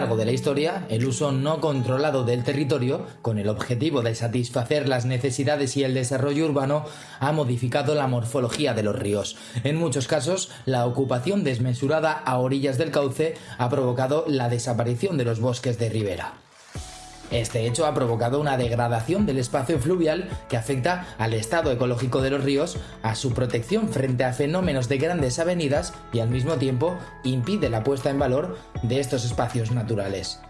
largo de la historia, el uso no controlado del territorio, con el objetivo de satisfacer las necesidades y el desarrollo urbano, ha modificado la morfología de los ríos. En muchos casos, la ocupación desmesurada a orillas del cauce ha provocado la desaparición de los bosques de ribera. Este hecho ha provocado una degradación del espacio fluvial que afecta al estado ecológico de los ríos, a su protección frente a fenómenos de grandes avenidas y al mismo tiempo impide la puesta en valor de estos espacios naturales.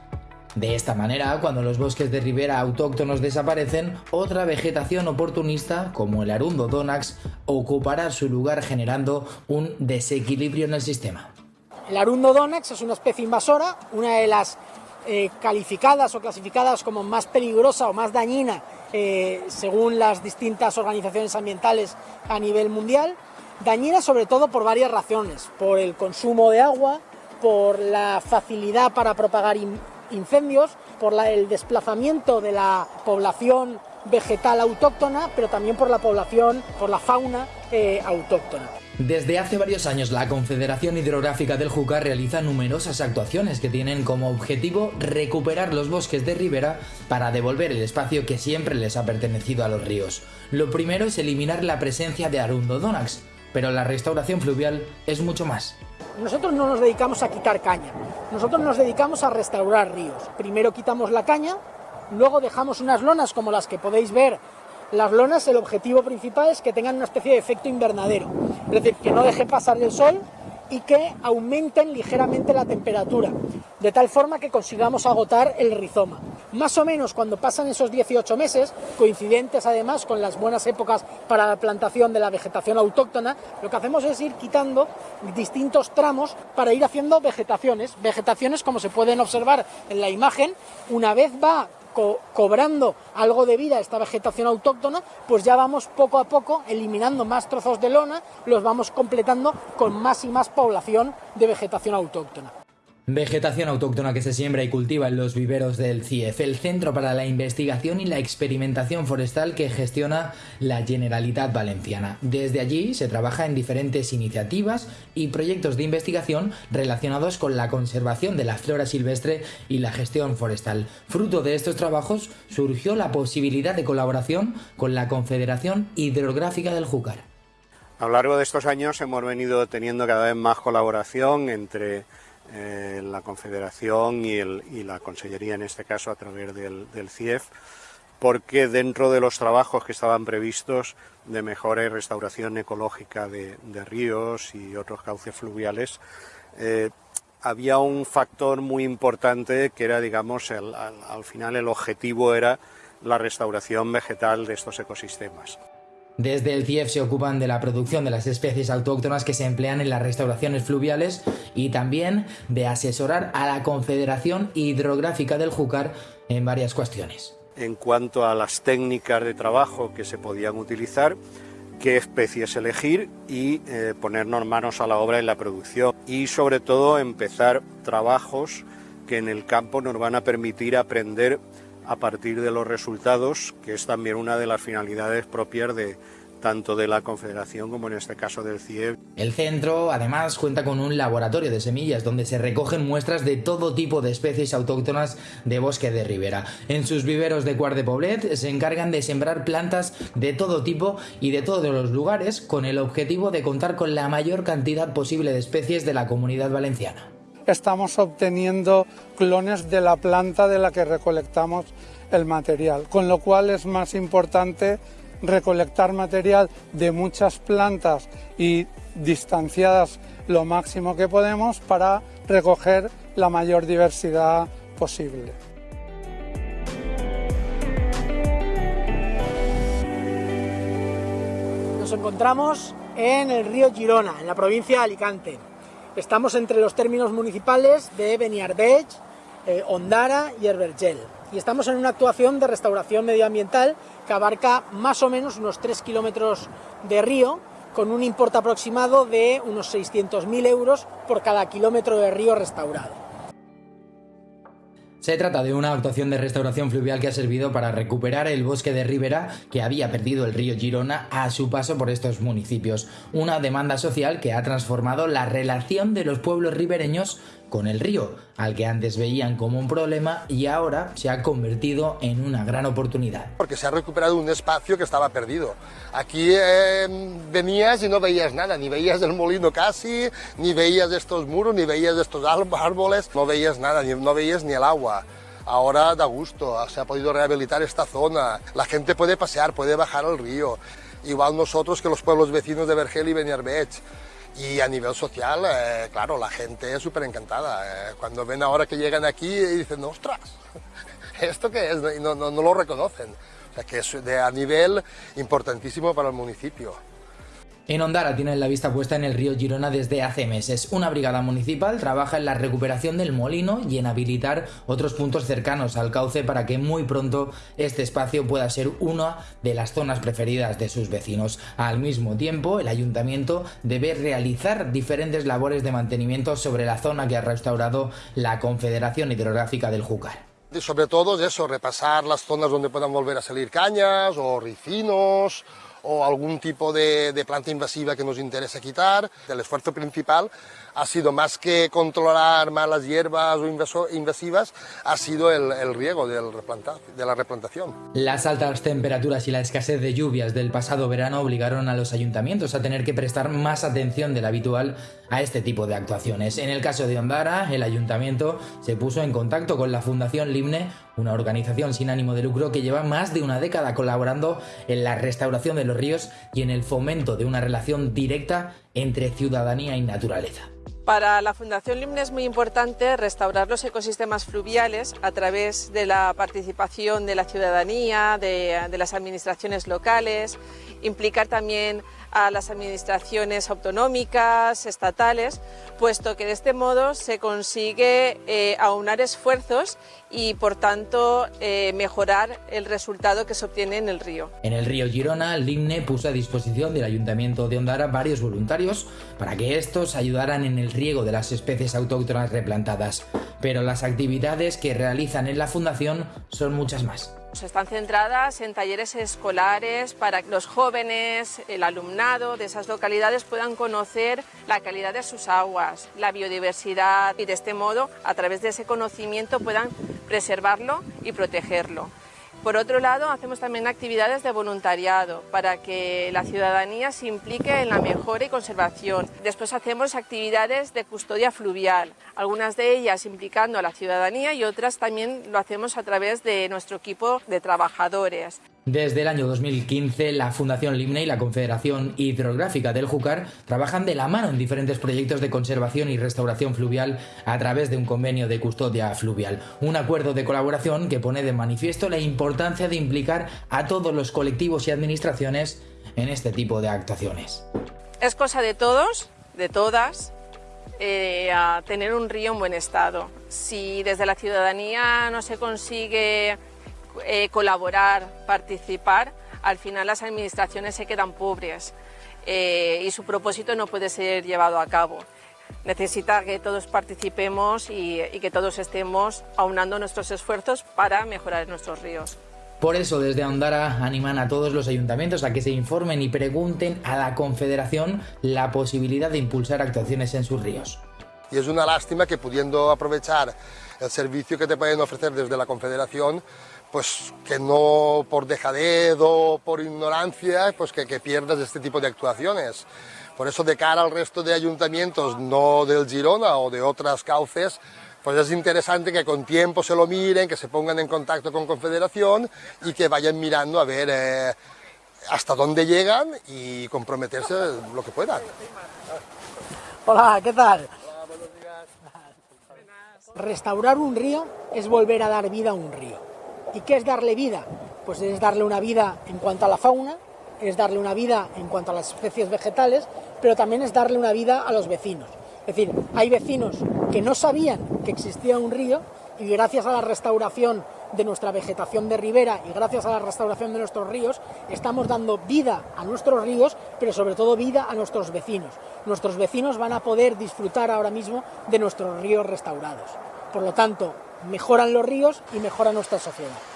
De esta manera, cuando los bosques de ribera autóctonos desaparecen, otra vegetación oportunista, como el arundo donax, ocupará su lugar generando un desequilibrio en el sistema. El arundo donax es una especie invasora, una de las eh, calificadas o clasificadas como más peligrosa o más dañina eh, según las distintas organizaciones ambientales a nivel mundial. Dañina sobre todo por varias razones, por el consumo de agua, por la facilidad para propagar incendios, por el desplazamiento de la población vegetal autóctona, pero también por la población, por la fauna eh, autóctona. Desde hace varios años la Confederación Hidrográfica del Júcar realiza numerosas actuaciones que tienen como objetivo recuperar los bosques de ribera para devolver el espacio que siempre les ha pertenecido a los ríos. Lo primero es eliminar la presencia de Arundodonax, pero la restauración fluvial es mucho más. Nosotros no nos dedicamos a quitar caña, nosotros nos dedicamos a restaurar ríos. Primero quitamos la caña, luego dejamos unas lonas como las que podéis ver las lonas, el objetivo principal es que tengan una especie de efecto invernadero, es decir, que no dejen pasar el sol y que aumenten ligeramente la temperatura, de tal forma que consigamos agotar el rizoma. Más o menos cuando pasan esos 18 meses, coincidentes además con las buenas épocas para la plantación de la vegetación autóctona, lo que hacemos es ir quitando distintos tramos para ir haciendo vegetaciones. Vegetaciones, como se pueden observar en la imagen, una vez va cobrando algo de vida a esta vegetación autóctona, pues ya vamos poco a poco eliminando más trozos de lona, los vamos completando con más y más población de vegetación autóctona. Vegetación autóctona que se siembra y cultiva en los viveros del CIEF, el Centro para la Investigación y la Experimentación Forestal que gestiona la Generalitat Valenciana. Desde allí se trabaja en diferentes iniciativas y proyectos de investigación relacionados con la conservación de la flora silvestre y la gestión forestal. Fruto de estos trabajos surgió la posibilidad de colaboración con la Confederación Hidrográfica del Júcar. A lo largo de estos años hemos venido teniendo cada vez más colaboración entre eh, la Confederación y, la Consellería, en este caso, a través del, CIEF, porque dentro de los trabajos que estaban previstos de mejora y restauración ecológica de, ríos y otros cauces fluviales, eh, había un factor muy importante que era, digamos, al final el objetivo era la restauración vegetal de estos ecosistemas. Desde el CIEF se ocupan de la producción de las especies autóctonas que se emplean en las restauraciones fluviales y también de asesorar a la Confederación Hidrográfica del Júcar en varias cuestiones. En cuanto a las técnicas de trabajo que se podían utilizar, qué especies elegir y eh, ponernos manos a la obra en la producción y sobre todo empezar trabajos que en el campo nos van a permitir aprender a partir de los resultados, que es también una de las finalidades propias de tanto de la Confederación como en este caso del CIEB. El centro además cuenta con un laboratorio de semillas donde se recogen muestras de todo tipo de especies autóctonas de bosque de ribera. En sus viveros de Cuart de Poblet se encargan de sembrar plantas de todo tipo y de todos los lugares con el objetivo de contar con la mayor cantidad posible de especies de la comunidad valenciana estamos obteniendo clones de la planta de la que recolectamos el material, con lo cual es más importante recolectar material de muchas plantas y distanciadas lo máximo que podemos para recoger la mayor diversidad posible. Nos encontramos en el río Girona, en la provincia de Alicante. Estamos entre los términos municipales de Beniarbech, eh, Ondara y Herbergel. Y estamos en una actuación de restauración medioambiental que abarca más o menos unos 3 kilómetros de río, con un importe aproximado de unos 600.000 euros por cada kilómetro de río restaurado. Se trata de una actuación de restauración fluvial que ha servido para recuperar el bosque de ribera que había perdido el río Girona a su paso por estos municipios. Una demanda social que ha transformado la relación de los pueblos ribereños con el río, al que antes veían como un problema y ahora se ha convertido en una gran oportunidad. Porque se ha recuperado un espacio que estaba perdido. Aquí eh, venías y no veías nada, ni veías el molino casi, ni veías estos muros, ni veías estos árboles, no veías nada, ni, no veías ni el agua. Ahora da gusto, se ha podido rehabilitar esta zona, la gente puede pasear, puede bajar al río, igual nosotros que los pueblos vecinos de Vergel y Beniarbech. Y a nivel social, eh, claro, la gente es súper encantada. Eh, cuando ven ahora que llegan aquí y dicen, ostras, ¿esto qué es? Y no, no, no lo reconocen. O sea que es de, a nivel importantísimo para el municipio. En Ondara tienen la vista puesta en el río Girona desde hace meses. Una brigada municipal trabaja en la recuperación del molino y en habilitar otros puntos cercanos al cauce para que muy pronto este espacio pueda ser una de las zonas preferidas de sus vecinos. Al mismo tiempo, el ayuntamiento debe realizar diferentes labores de mantenimiento sobre la zona que ha restaurado la Confederación Hidrográfica del Júcar. sobre todo es eso, repasar las zonas donde puedan volver a salir cañas o ricinos o algún tipo de, planta invasiva que nos interesa quitar. El esfuerzo principal ha sido más que controlar malas hierbas o invasivas, ha sido el, el riego de la replantación. Las altas temperaturas y la escasez de lluvias del pasado verano obligaron a los ayuntamientos a tener que prestar más atención de la habitual a este tipo de actuaciones. En el caso de Ondara, el ayuntamiento se puso en contacto con la Fundación Limne, una organización sin ánimo de lucro que lleva más de una década colaborando en la restauración de los ríos y en el fomento de una relación directa entre ciudadanía y naturaleza. Para la Fundación Limne es muy importante restaurar los ecosistemas fluviales a través de la participación de la ciudadanía, de, de las administraciones locales, implicar también a las administraciones autonómicas, estatales, puesto que de este modo se consigue eh, aunar esfuerzos y por tanto eh, mejorar el resultado que se obtiene en el río. En el río Girona, el IMNE puso a disposición del Ayuntamiento de Ondara varios voluntarios para que estos ayudaran en el riego de las especies autóctonas replantadas, pero las actividades que realizan en la Fundación son muchas más. Están centradas en talleres escolares para que los jóvenes, el alumnado de esas localidades puedan conocer la calidad de sus aguas, la biodiversidad y de este modo, a través de ese conocimiento, puedan preservarlo y protegerlo. Por otro lado, hacemos también actividades de voluntariado para que la ciudadanía se implique en la mejora y conservación. Después hacemos actividades de custodia fluvial, algunas de ellas implicando a la ciudadanía y otras también lo hacemos a través de nuestro equipo de trabajadores. Desde el año 2015, la Fundación Limne y la Confederación Hidrográfica del Júcar trabajan de la mano en diferentes proyectos de conservación y restauración fluvial a través de un convenio de custodia fluvial, un acuerdo de colaboración que pone de manifiesto la importancia de implicar a todos los colectivos y administraciones en este tipo de actuaciones. Es cosa de todos, de todas, eh, a tener un río en buen estado. Si desde la ciudadanía no se consigue eh, colaborar, participar, al final las administraciones se quedan pobres eh, y su propósito no puede ser llevado a cabo. Necesita que todos participemos y, que todos estemos aunando nuestros esfuerzos para mejorar nuestros ríos. Por eso desde Ondara animan a todos los ayuntamientos a que se informen y pregunten a la Confederación la posibilidad de impulsar actuaciones en sus ríos. Y es una lástima que pudiendo aprovechar el servicio que te pueden ofrecer desde la Confederación, pues que no por dejadez o por ignorancia, pues que, que pierdas este tipo de actuaciones. Por eso de cara al resto de ayuntamientos, no del Girona o de otras cauces, pues es interesante que con tiempo se lo miren, que se pongan en contacto con Confederación y que vayan mirando a ver eh, hasta dónde llegan y comprometerse lo que puedan. Hola, ¿qué tal? Restaurar un río es volver a dar vida a un río. ¿Y qué es darle vida? Pues es darle una vida en cuanto a la fauna, es darle una vida en cuanto a las especies vegetales, pero también es darle una vida a los vecinos. Es decir, hay vecinos que no sabían que existía un río y gracias a la restauración de nuestra vegetación de ribera y gracias a la restauración de nuestros ríos estamos dando vida a nuestros ríos, pero sobre todo vida a nuestros vecinos. Nuestros vecinos van a poder disfrutar ahora mismo de nuestros ríos restaurados. Por lo tanto, mejoran los ríos y mejora nuestra sociedad.